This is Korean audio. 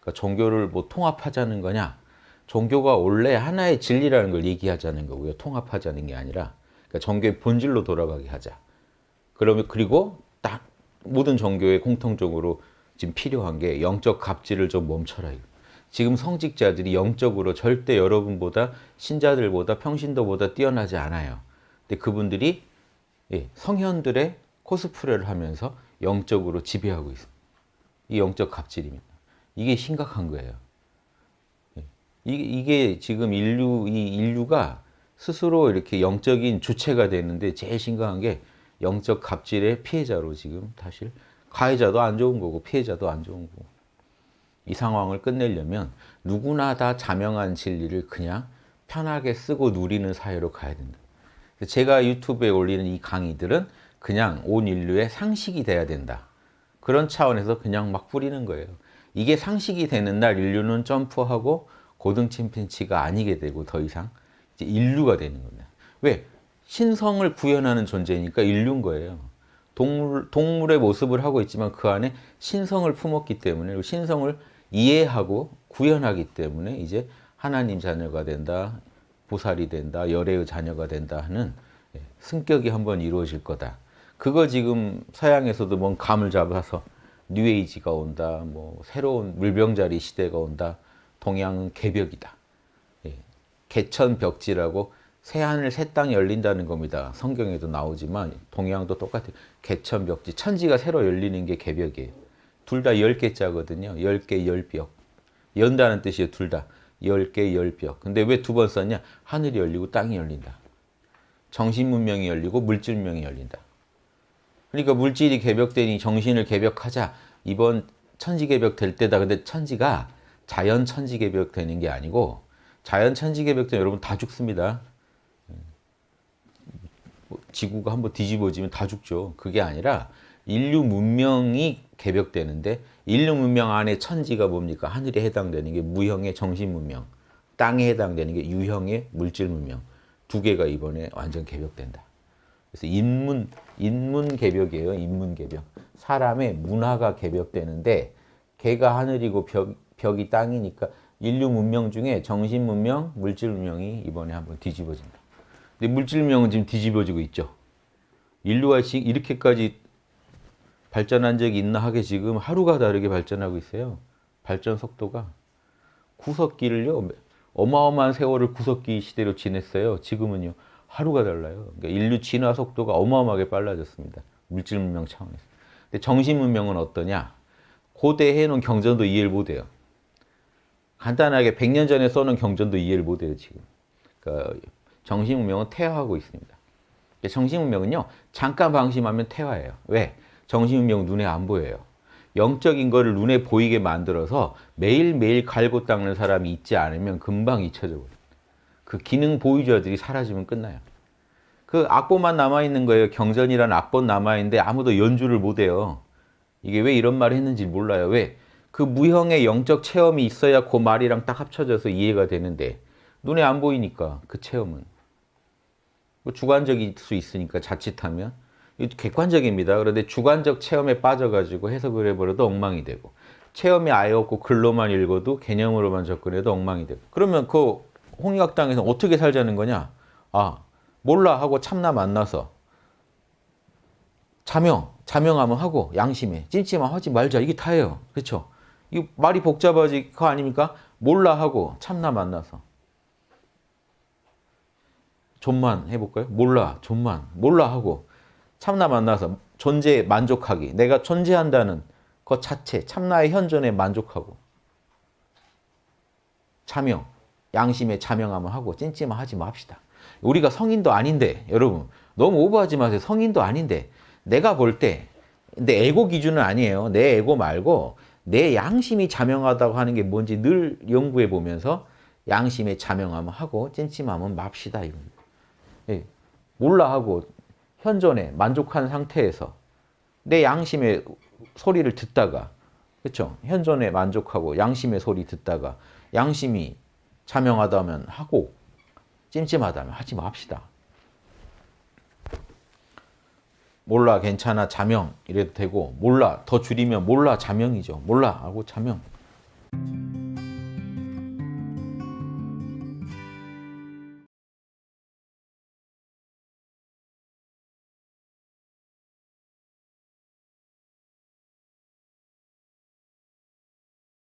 그러니까 종교를 뭐 통합하자는 거냐? 종교가 원래 하나의 진리라는 걸 얘기하자는 거고요. 통합하자는 게 아니라 그러니까 종교의 본질로 돌아가게 하자. 그러면 그리고 딱 모든 종교에 공통적으로 지금 필요한 게 영적 갑질을 좀 멈춰라. 지금 성직자들이 영적으로 절대 여러분보다 신자들보다 평신도보다 뛰어나지 않아요. 근데 그분들이 예, 성현들의 코스프레를 하면서 영적으로 지배하고 있습니다. 이 영적 갑질입니다. 이게 심각한 거예요. 예, 이게 지금 인류, 이 인류가 스스로 이렇게 영적인 주체가 되는데 제일 심각한 게 영적 갑질의 피해자로 지금 사실 가해자도 안 좋은 거고 피해자도 안 좋은 거고 이 상황을 끝내려면 누구나 다 자명한 진리를 그냥 편하게 쓰고 누리는 사회로 가야 된다. 제가 유튜브에 올리는 이 강의들은 그냥 온 인류의 상식이 돼야 된다. 그런 차원에서 그냥 막 뿌리는 거예요. 이게 상식이 되는 날 인류는 점프하고 고등 침팬치가 아니게 되고 더 이상 이제 인류가 되는 겁니다. 왜? 신성을 구현하는 존재니까 인류인 거예요. 동물, 동물의 모습을 하고 있지만 그 안에 신성을 품었기 때문에 신성을 이해하고 구현하기 때문에 이제 하나님 자녀가 된다, 보살이 된다, 열애의 자녀가 된다 하는 예, 승격이 한번 이루어질 거다. 그거 지금 서양에서도 뭔 감을 잡아서 뉴에이지가 온다, 뭐 새로운 물병자리 시대가 온다, 동양은 개벽이다. 예, 개천벽지라고 새하늘 새 땅이 열린다는 겁니다. 성경에도 나오지만 동양도 똑같아요. 개천벽지, 천지가 새로 열리는 게 개벽이에요. 둘다열 개자거든요. 열 개, 열벽. 연다는 뜻이에요, 둘 다. 열 개, 열벽. 근데 왜 두 번 썼냐? 하늘이 열리고 땅이 열린다. 정신 문명이 열리고 물질 문명이 열린다. 그러니까 물질이 개벽되니 정신을 개벽하자. 이번 천지 개벽 될 때다. 근데 천지가 자연 천지 개벽 되는 게 아니고 자연 천지 개벽 되면 여러분 다 죽습니다. 뭐 지구가 한번 뒤집어지면 다 죽죠. 그게 아니라 인류 문명이 개벽되는데 인류 문명 안에 천지가 뭡니까? 하늘에 해당되는 게 무형의 정신 문명, 땅에 해당되는 게 유형의 물질 문명. 두 개가 이번에 완전 개벽된다. 그래서 인문, 인문 개벽이에요. 인문 개벽. 사람의 문화가 개벽되는데 개가 하늘이고 벽, 벽이 땅이니까 인류 문명 중에 정신 문명, 물질 문명이 이번에 한번 뒤집어진다. 근데 물질 문명은 지금 뒤집어지고 있죠. 인류가 이렇게까지 발전한 적이 있나 하게 지금 하루가 다르게 발전하고 있어요. 발전 속도가. 구석기를요. 어마어마한 세월을 구석기 시대로 지냈어요. 지금은요. 하루가 달라요. 그러니까 인류 진화 속도가 어마어마하게 빨라졌습니다. 물질 문명 차원에서. 근데 정신 문명은 어떠냐? 고대 해놓은 경전도 이해를 못해요. 간단하게 100년 전에 써놓은 경전도 이해를 못해요. 지금. 그러니까 정신 문명은 퇴화하고 있습니다. 정신 문명은요. 잠깐 방심하면 퇴화예요. 왜? 정신운명 눈에 안 보여요. 영적인 거를 눈에 보이게 만들어서 매일매일 갈고 닦는 사람이 있지 않으면 금방 잊혀져 버려요. 그 기능 보유자들이 사라지면 끝나요. 그 악보만 남아있는 거예요. 경전이라는 악보 남아있는데 아무도 연주를 못해요. 이게 왜 이런 말을 했는지 몰라요. 왜? 그 무형의 영적 체험이 있어야 그 말이랑 딱 합쳐져서 이해가 되는데 눈에 안 보이니까 그 체험은 뭐 주관적일 수 있으니까 자칫하면 객관적입니다. 그런데 주관적 체험에 빠져가지고 해석을 해버려도 엉망이 되고 체험이 아예 없고 글로만 읽어도 개념으로만 접근해도 엉망이 되고 그러면 그 홍익학 당에서 어떻게 살자는 거냐? 아 몰라 하고 참나 만나서 자명, 자명하면 하고 양심에 찜찜함 하지 말자 이게 다예요. 그렇죠? 이 말이 복잡하지 그 아닙니까? 몰라 하고 참나 만나서 존만 해볼까요? 몰라, 존만, 몰라 하고 참나 만나서 존재에 만족하기. 내가 존재한다는 것 자체, 참나의 현존에 만족하고 자명, 양심에 자명함을 하고 찐찜을 하지 맙시다. 우리가 성인도 아닌데 여러분 너무 오버하지 마세요. 성인도 아닌데 내가 볼 때 내 에고 기준은 아니에요. 내 에고 말고 내 양심이 자명하다고 하는 게 뭔지 늘 연구해 보면서 양심에 자명함을 하고 찐찜함은 맙시다. 예, 몰라 하고 현존에 만족한 상태에서 내 양심의 소리를 듣다가 그렇죠? 현존에 만족하고 양심의 소리 듣다가 양심이 자명하다면 하고 찜찜하다면 하지 맙시다. 몰라 괜찮아 자명 이래도 되고 몰라 더 줄이면 몰라 자명이죠. 몰라 하고 자명. 네.